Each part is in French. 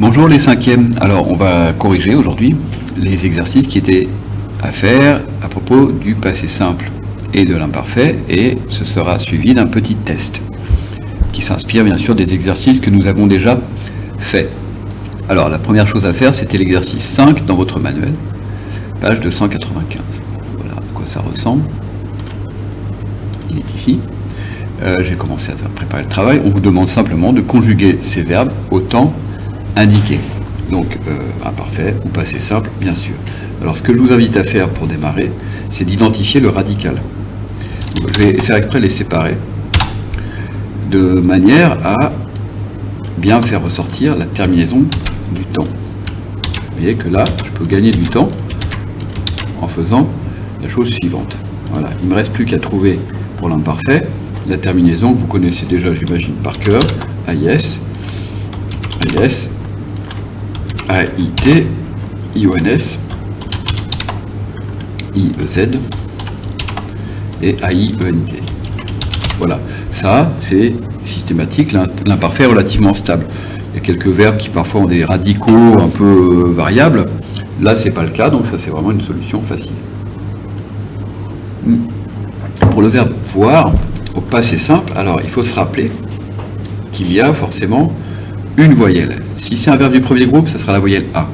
Bonjour les cinquièmes. Alors on va corriger aujourd'hui les exercices qui étaient à faire à propos du passé simple et de l'imparfait et ce sera suivi d'un petit test qui s'inspire bien sûr des exercices que nous avons déjà faits. Alors la première chose à faire c'était l'exercice 5 dans votre manuel, page 295. Voilà à quoi ça ressemble. Il est ici. Euh, j'ai commencé à préparer le travail. On vous demande simplement de conjuguer ces verbes au temps indiqué. Donc euh, imparfait ou passé simple, bien sûr. Alors ce que je vous invite à faire pour démarrer, c'est d'identifier le radical. Je vais faire exprès les séparer de manière à bien faire ressortir la terminaison du temps. Vous voyez que là, je peux gagner du temps en faisant la chose suivante. Voilà, il ne me reste plus qu'à trouver pour l'imparfait la terminaison que vous connaissez déjà, j'imagine, par cœur, AIS, AIS, AIT, IONS, IEZ et AIENT. Voilà, ça c'est systématique, l'imparfait relativement stable. Il y a quelques verbes qui parfois ont des radicaux un peu euh, variables. Là, c'est pas le cas, donc ça c'est vraiment une solution facile. Hmm. Pour le verbe voir, au passé simple, alors il faut se rappeler qu'il y a forcément une voyelle. Si c'est un verbe du premier groupe, ça sera la voyelle A.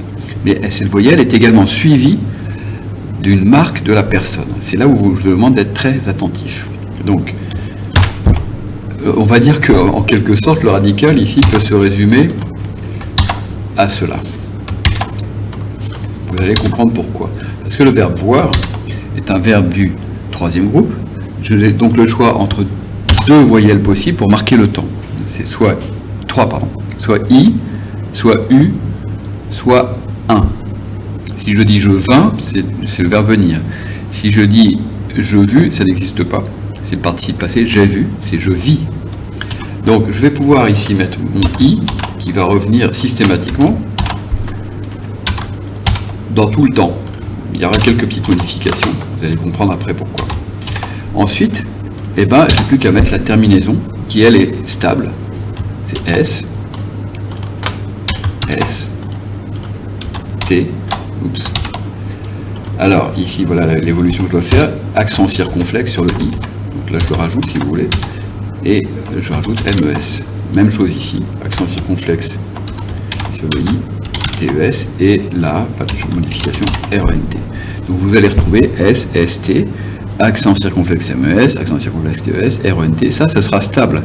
Mais cette voyelle est également suivie d'une marque de la personne. C'est là où je vous demande d'être très attentif. Donc, euh, on va dire qu'en quelque sorte, le radical ici peut se résumer à cela. Vous allez comprendre pourquoi. Parce que le verbe voir est un verbe du troisième groupe. J'ai donc le choix entre deux voyelles possibles pour marquer le temps. C'est soit trois, pardon, soit i, soit u, soit un. Si je dis je vins, c'est le verbe venir. Si je dis je vu, ça n'existe pas. C'est le participe passé, j'ai vu, c'est je vis. Donc je vais pouvoir ici mettre mon i qui va revenir systématiquement dans tout le temps. Il y aura quelques petites modifications, vous allez comprendre après pourquoi. Ensuite, eh ben, j'ai plus qu'à mettre la terminaison qui elle est stable. C'est S, S, T. Alors ici, voilà l'évolution que je dois faire, accent circonflexe sur le I. Donc là, je le rajoute si vous voulez et je rajoute MES. Même chose ici, accent circonflexe sur le I, TES, et là, pas de modification, RENT. Donc vous allez retrouver S, ST, accent circonflexe MES, accent circonflexe TES, RENT, ça, ce sera stable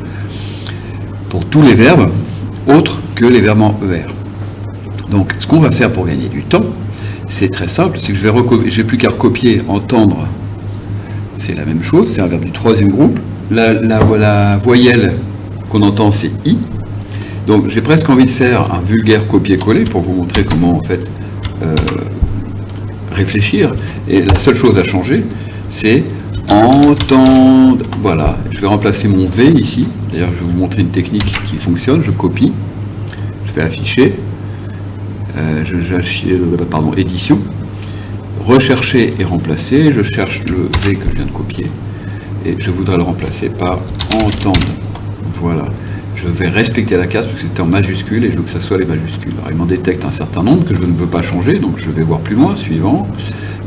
pour tous les verbes autres que les verbes en ER. Donc ce qu'on va faire pour gagner du temps, c'est très simple, c'est que je vais, vais plus qu'à recopier entendre, c'est la même chose, c'est un verbe du troisième groupe, la, voyelle qu'on entend, c'est I. Donc j'ai presque envie de faire un vulgaire copier-coller pour vous montrer comment en fait euh, réfléchir. Et la seule chose à changer, c'est entendre. Voilà, je vais remplacer mon V ici. D'ailleurs, je vais vous montrer une technique qui fonctionne. Je copie, je fais afficher, euh, je, je, pardon, édition, rechercher et remplacer. Je cherche le V que je viens de copier et je voudrais le remplacer par entendre. Voilà. Je vais respecter la case parce que c'était en majuscule et je veux que ça soit les majuscules. Alors, il m'en détecte un certain nombre que je ne veux pas changer, donc je vais voir plus loin, suivant.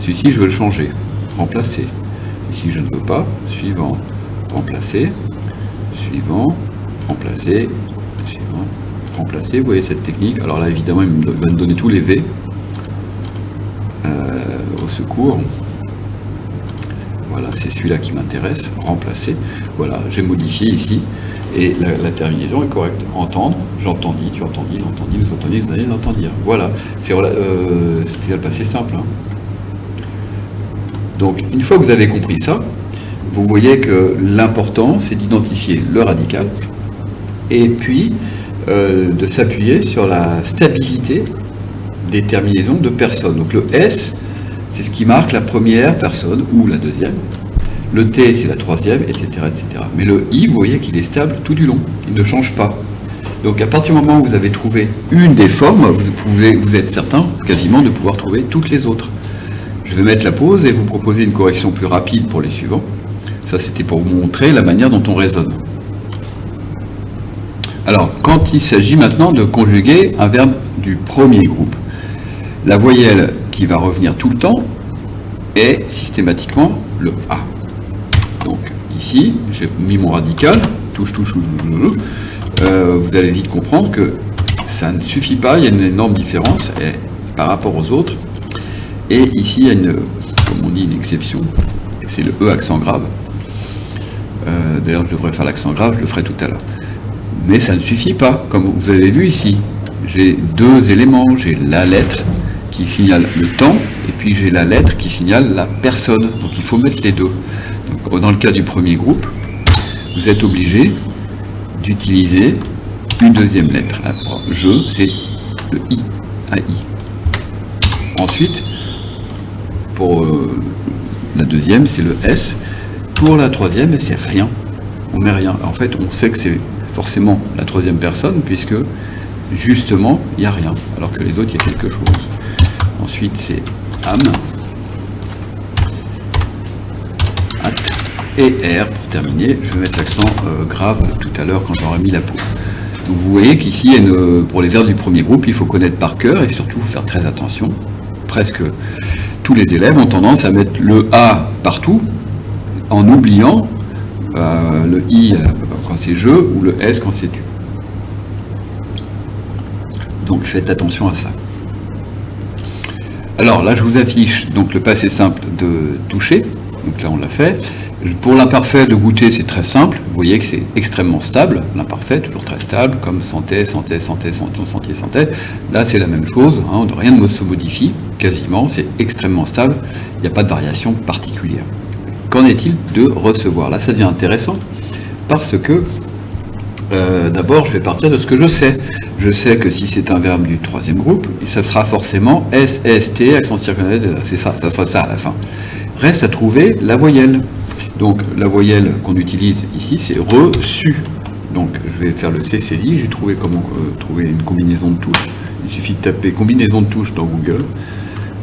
Celui-ci, je veux le changer. Remplacer. Ici, je ne veux pas. Suivant. Remplacer. Suivant. Remplacer. Remplacer. Vous voyez cette technique. Alors là, évidemment, il va me donner tous les V. Euh, au secours. Voilà, c'est celui-là qui m'intéresse, remplacer. Voilà, j'ai modifié ici, et la, terminaison est correcte. Entendre, j'entendis, tu entendis, l'entendis, vous entendis, vous allez entendre. Voilà, c'est euh, le passé simple. Hein. Donc, une fois que vous avez compris ça, vous voyez que l'important, c'est d'identifier le radical, et puis euh, de s'appuyer sur la stabilité des terminaisons de personnes. Donc le S, c'est ce qui marque la première personne ou la deuxième. Le T, c'est la troisième, etc., etc. Mais le I, vous voyez qu'il est stable tout du long. Il ne change pas. Donc à partir du moment où vous avez trouvé une des formes, vous, pouvez, vous êtes certain quasiment de pouvoir trouver toutes les autres. Je vais mettre la pause et vous proposer une correction plus rapide pour les suivants. Ça, c'était pour vous montrer la manière dont on raisonne. Alors, quand il s'agit maintenant de conjuguer un verbe du premier groupe. La voyelle qui va revenir tout le temps est systématiquement le A. Donc ici, j'ai mis mon radical, touche, touche, touche, euh, vous allez vite comprendre que ça ne suffit pas, il y a une énorme différence par rapport aux autres. Et ici, il y a une, comme on dit, une exception, c'est le E accent grave. Euh, d'ailleurs, je devrais faire l'accent grave, je le ferai tout à l'heure. Mais ça ne suffit pas, comme vous avez vu ici. J'ai deux éléments, j'ai la lettre qui signale le temps, et puis j'ai la lettre qui signale la personne. Donc il faut mettre les deux. dans le cas du premier groupe, vous êtes obligé d'utiliser une deuxième lettre. je, c'est le I. Ensuite, pour euh, la deuxième, c'est le S. Pour la troisième, c'est rien. On met rien. En fait, on sait que c'est forcément la troisième personne, puisque justement, il n'y a rien, alors que les autres, il y a quelque chose. Ensuite, c'est âme. Et R pour terminer, je vais mettre l'accent euh, grave tout à l'heure quand j'aurai mis la pause. Donc vous voyez qu'ici, pour les verbes du premier groupe, il faut connaître par cœur et surtout faire très attention. Presque tous les élèves ont tendance à mettre le A partout en oubliant euh, le I euh, c'est je ou le S quand c'est tu. Donc faites attention à ça. Alors là, je vous affiche donc le passé simple de toucher. Donc là, on l'a fait. Pour l'imparfait de goûter, c'est très simple. Vous voyez que c'est extrêmement stable. L'imparfait, toujours très stable, comme santé, santé, santé, santé, santé, santé. Là, c'est la même chose. Hein, rien ne se modifie, quasiment. C'est extrêmement stable. Il n'y a pas de variation particulière. Qu'en est-il de recevoir? Là, ça devient intéressant parce que, euh, d'abord, je vais partir de ce que je sais. Je sais que si c'est un verbe du troisième groupe, ça sera forcément S, S, T, accent circonflexe, c'est ça, ça sera ça à la fin. Reste à trouver la voyelle. Donc la voyelle qu'on utilise ici, c'est reçu. Donc je vais faire le CCI, j'ai trouvé comment euh, trouver une combinaison de touches. Il suffit de taper combinaison de touches dans Google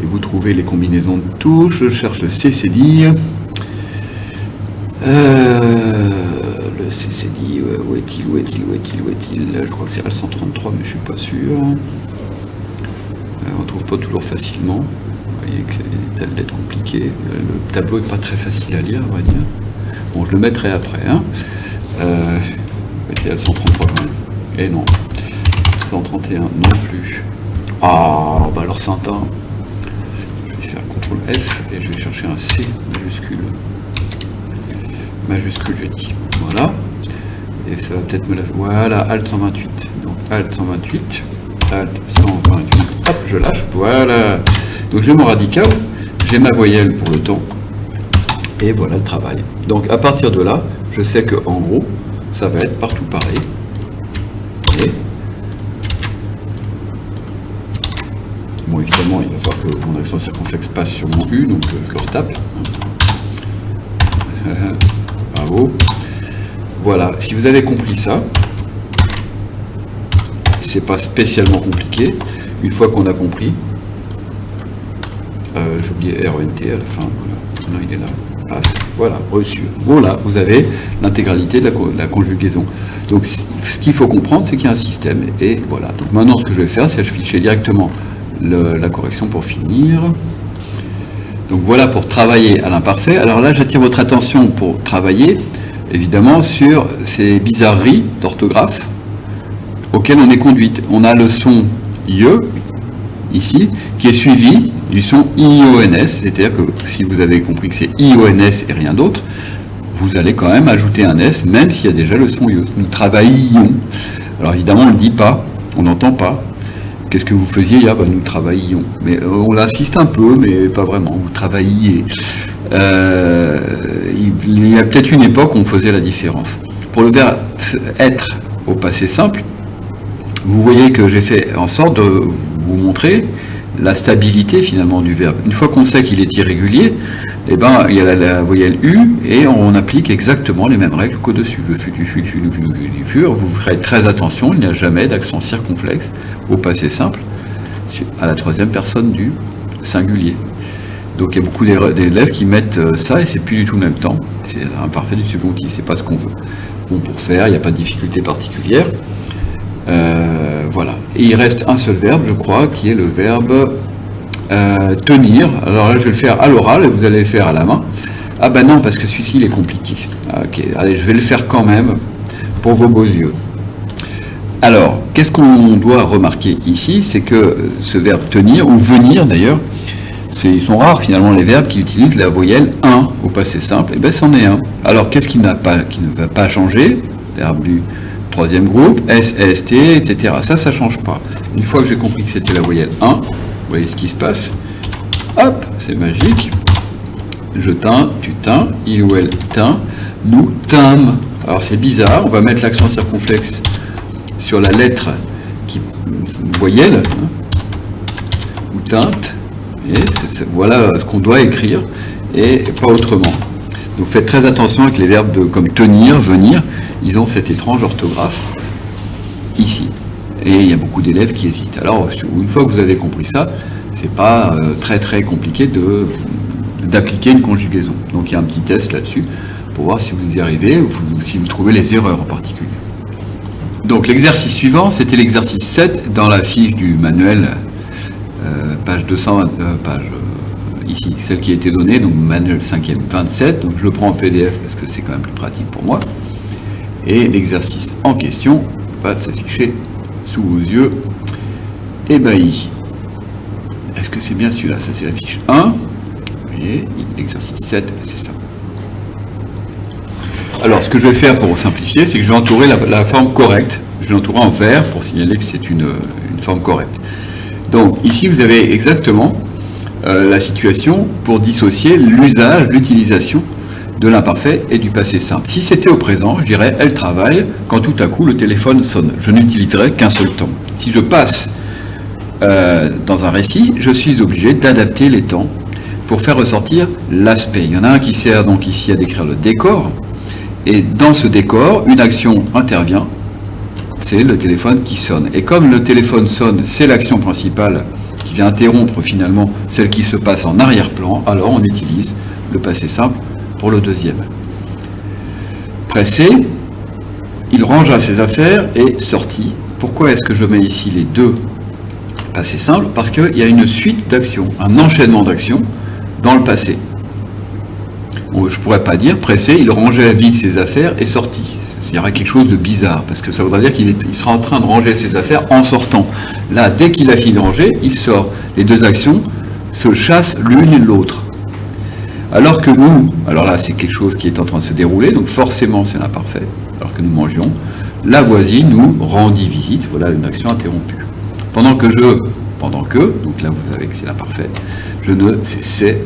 et vous trouvez les combinaisons de touches. Je cherche le CCD. Euh, le CCD, où est-il, où est-il, où est-il, où est-il Je crois que c'est al 133, mais je suis pas sûr. Euh, on ne trouve pas toujours facilement voyez que c'est des lettres compliquées. Le tableau n'est pas très facile à lire, on va dire. Bon, je le mettrai après. Hein. Euh, c'est 133 quand même. Et non. 131 non plus. Ah, bah alors Saint-Un. Je vais faire CTRL F et je vais chercher un C majuscule. Majuscule, je dis. Voilà. Et ça va peut-être me la... Voilà, Alt 128. Donc Alt 128. Alt 128. Hop, je lâche. Voilà. Donc j'ai mon radical, j'ai ma voyelle pour le temps, et voilà le travail. Donc à partir de là, je sais que en gros, ça va être partout pareil. Et bon, évidemment, il va falloir que mon accent circonflexe passe sur mon U, donc euh, je le retape. Voilà, si vous avez compris ça, c'est pas spécialement compliqué. Une fois qu'on a compris, euh, j'ai oublié RENT à la fin, voilà. Non, il est là. voilà, reçu. Voilà, vous avez l'intégralité de, la, conjugaison. Donc, ce qu'il faut comprendre, c'est qu'il y a un système. Et voilà. Donc, maintenant, ce que je vais faire, c'est afficher directement la correction pour finir. Donc, voilà pour travailler à l'imparfait. Alors là, j'attire votre attention pour travailler, évidemment, sur ces bizarreries d'orthographe auxquelles on est conduite. On a le son IE, ici, qui est suivi du son IONS, c'est-à-dire que si vous avez compris que c'est IONS et rien d'autre, vous allez quand même ajouter un S, même s'il y a déjà le son IO. Nous travaillions. Alors évidemment, on ne le dit pas, on n'entend pas. Qu'est-ce que vous faisiez ah, bah, Nous travaillions. Mais euh, on l'insiste un peu, mais pas vraiment. Vous travailliez. Euh, il y a peut-être une époque où on faisait la différence. Pour le verbe être au passé simple, vous voyez que j'ai fait en sorte de vous montrer la stabilité finalement du verbe. Une fois qu'on sait qu'il est irrégulier, eh ben, il y a la, voyelle U et on applique exactement les mêmes règles qu'au-dessus. Le fut. Vous ferez très attention, il n'y a jamais d'accent circonflexe au passé simple à la troisième personne du singulier. Donc il y a beaucoup d'élèves qui mettent euh, ça et c'est plus du tout le même temps. C'est un parfait du second qui c'est pas ce qu'on veut. Bon, pour faire, il n'y a pas de difficulté particulière. Euh, voilà. Et il reste un seul verbe, je crois, qui est le verbe euh, tenir. Alors là, je vais le faire à l'oral et vous allez le faire à la main. Ah ben non, parce que celui-ci, il est compliqué. Ok, allez, je vais le faire quand même pour vos beaux yeux. Alors, qu'est-ce qu'on doit remarquer ici? C'est que ce verbe tenir, ou venir d'ailleurs, ils sont rares finalement les verbes qui utilisent la voyelle 1 au passé simple, et eh bien c'en est un. Alors qu'est-ce qui, pas, qui ne va pas changer? Verbe troisième groupe, S, S, T, etc. Ça, ça ne change pas. Une fois que j'ai compris que c'était la voyelle 1, vous voyez ce qui se passe. Hop, c'est magique. Je teins, tu teins, il ou elle teint, nous tîmes. Alors c'est bizarre, on va mettre l'accent circonflexe sur la lettre qui voyelle, hein, ou teinte, voilà ce qu'on doit écrire et pas autrement. Donc faites très attention avec les verbes comme tenir, venir, ils ont cette étrange orthographe ici. Et il y a beaucoup d'élèves qui hésitent. Alors une fois que vous avez compris ça, c'est pas euh, très très compliqué d'appliquer une conjugaison. Donc il y a un petit test là-dessus pour voir si vous y arrivez ou si vous trouvez les erreurs en particulier. Donc l'exercice suivant, c'était l'exercice 7 dans la fiche du manuel page 200, euh, page euh, ici, celle qui a été donnée, donc manuel 5e 27, donc je le prends en PDF parce que c'est quand même plus pratique pour moi. Et l'exercice en question va s'afficher sous vos yeux ébahi. Est-ce que c'est bien celui-là? Ça c'est la fiche 1. Vous voyez, l'exercice 7, c'est ça. Alors, ce que je vais faire pour simplifier, c'est que je vais entourer la, forme correcte. Je vais l'entourer en vert pour signaler que c'est une, une forme correcte. Donc ici, vous avez exactement euh, la situation pour dissocier l'usage, l'utilisation de l'imparfait et du passé simple. Si c'était au présent, je dirais « elle travaille quand tout à coup le téléphone sonne ». Je n'utiliserai qu'un seul temps. Si je passe euh, dans un récit, je suis obligé d'adapter les temps pour faire ressortir l'aspect. Il y en a un qui sert donc ici à décrire le décor, et dans ce décor, une action intervient c'est le téléphone qui sonne. Et comme le téléphone sonne, c'est l'action principale qui vient interrompre finalement celle qui se passe en arrière-plan, alors on utilise le passé simple pour le deuxième. Pressé, il rangea ses affaires et sortit. Pourquoi est-ce que je mets ici les deux passés simples? Parce qu'il y a une suite d'actions, un enchaînement d'actions dans le passé. je ne pourrais pas dire pressé, il rangeait vite ses affaires et sortit il y aura quelque chose de bizarre, parce que ça voudrait dire qu'il sera en train de ranger ses affaires en sortant. Là, dès qu'il a fini de ranger, il sort. Les deux actions se chassent l'une et l'autre. Alors que nous, alors là c'est quelque chose qui est en train de se dérouler, donc forcément c'est l'imparfait, alors que nous mangions, la voisine nous rendit visite, voilà une action interrompue. Pendant que je, pendant que, donc là vous savez que c'est l'imparfait, je ne cessais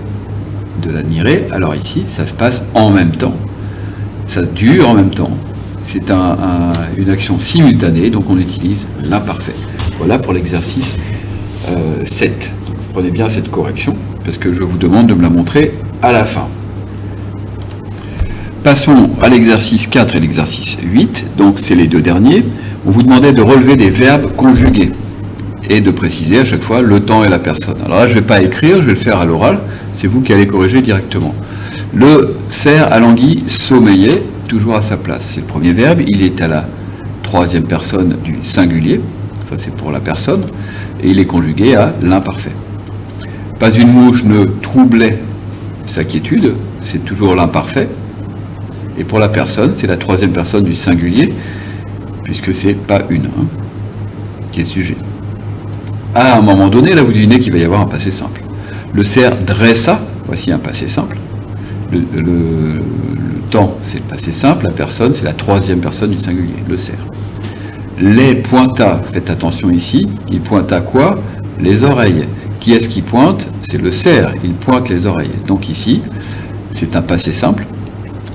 de l'admirer, alors ici ça se passe en même temps, ça dure en même temps, c'est une action simultanée, donc on utilise l'imparfait. Voilà pour l'exercice 7. Euh, prenez bien cette correction, parce que je vous demande de me la montrer à la fin. Passons à l'exercice 4 et l'exercice 8, donc c'est les deux derniers. On vous demandait de relever des verbes conjugués et de préciser à chaque fois le temps et la personne. Alors là, je ne vais pas écrire, je vais le faire à l'oral, c'est vous qui allez corriger directement. Le cerf à l'anguille sommeillait, toujours à sa place. C'est le premier verbe, il est à la troisième personne du singulier, ça c'est pour la personne, et il est conjugué à l'imparfait. Pas une mouche ne troublait sa quiétude, c'est toujours l'imparfait. Et pour la personne, c'est la troisième personne du singulier, puisque c'est pas une hein, qui est sujet. À un moment donné, là vous devinez qu'il va y avoir un passé simple. Le cerf dressa, voici un passé simple. le, c'est le passé simple, la personne, c'est la troisième personne du singulier, le cerf. Les pointa, faites attention ici, il pointa quoi? Les oreilles. Qui est-ce qui pointe? C'est le cerf, il pointe les oreilles. Donc ici, c'est un passé simple,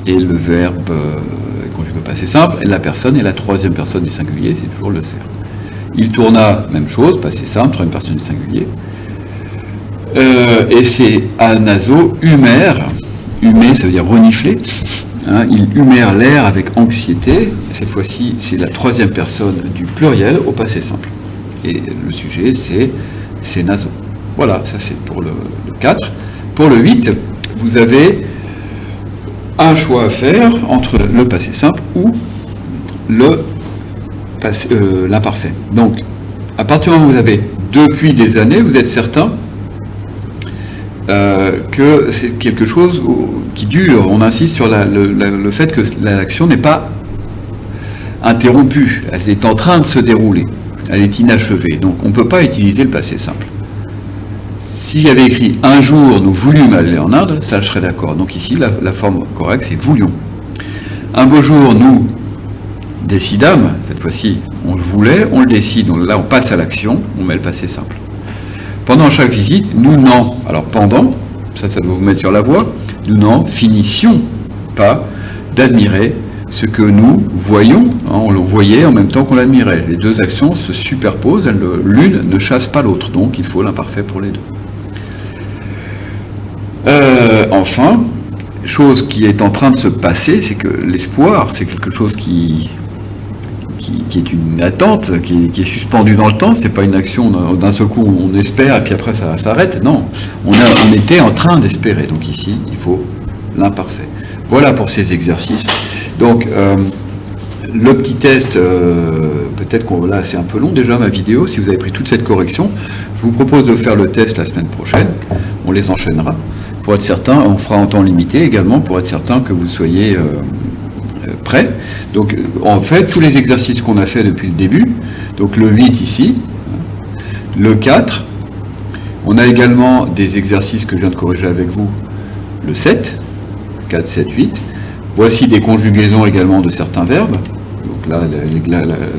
et le verbe euh, conjugué passé simple, la personne est la troisième personne du singulier, c'est toujours le cerf. Il tourna, même chose, passé simple, troisième personne du singulier. Euh, et c'est anaso, humer, humer ça veut dire renifler, Hein, il humère l'air avec anxiété. Cette fois-ci, c'est la troisième personne du pluriel au passé simple. Et le sujet, c'est c'est naso. Voilà, ça c'est pour le, 4. Pour le 8, vous avez un choix à faire entre le passé simple ou euh, l'imparfait. Donc, à partir du moment où vous avez depuis des années, vous êtes certain euh, c'est quelque chose qui dure. On insiste sur le, fait que l'action n'est pas interrompue, elle est en train de se dérouler, elle est inachevée. Donc on ne peut pas utiliser le passé simple. S'il y avait écrit un jour nous voulûmes aller en Inde, ça je serais d'accord. Donc ici la, forme correcte c'est voulions. Un beau jour nous décidâmes, cette fois-ci on le voulait, on le décide, là on passe à l'action, on met le passé simple. Pendant chaque visite, nous n'en, alors pendant, ça ça doit vous mettre sur la voie, nous n'en finissions pas d'admirer ce que nous voyons, hein, on le voyait en même temps qu'on l'admirait. Les deux actions se superposent, l'une ne chasse pas l'autre, donc il faut l'imparfait pour les deux. Euh, enfin, chose qui est en train de se passer, c'est que l'espoir, c'est quelque chose qui, qui, est une attente, qui, est suspendue dans le temps, c'est pas une action d'un seul coup on espère et puis après ça s'arrête, non, on, était en train d'espérer, donc ici il faut l'imparfait. Voilà pour ces exercices. Donc, euh, le petit test, euh, peut-être qu'on là c'est un peu long déjà ma vidéo, si vous avez pris toute cette correction, je vous propose de faire le test la semaine prochaine, on les enchaînera. Pour être certain, on fera en temps limité également, pour être certain que vous soyez euh, prêts. Donc en fait, tous les exercices qu'on a fait depuis le début, donc le 8 ici, le 4, on a également des exercices que je viens de corriger avec vous, le 7, 4, 7, 8, Voici des conjugaisons également de certains verbes. Donc là,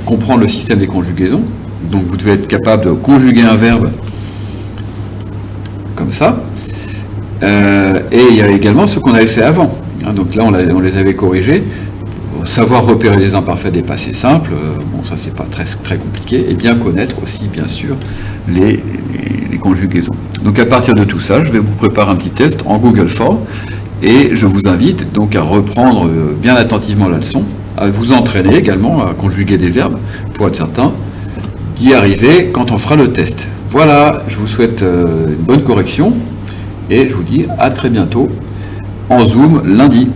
comprendre le système des conjugaisons. Donc vous devez être capable de conjuguer un verbe comme ça. Euh, et il y a également ce qu'on avait fait avant. Hein, donc là, on, les avait corrigés. Savoir repérer les imparfaits des passés simples, euh, bon ça c'est pas très, très compliqué, et bien connaître aussi bien sûr les, les, conjugaisons. Donc à partir de tout ça, je vais vous préparer un petit test en Google Form et je vous invite donc à reprendre euh, bien attentivement la leçon, à vous entraîner également à conjuguer des verbes pour être certain d'y arriver quand on fera le test. Voilà, je vous souhaite euh, une bonne correction et je vous dis à très bientôt en Zoom lundi.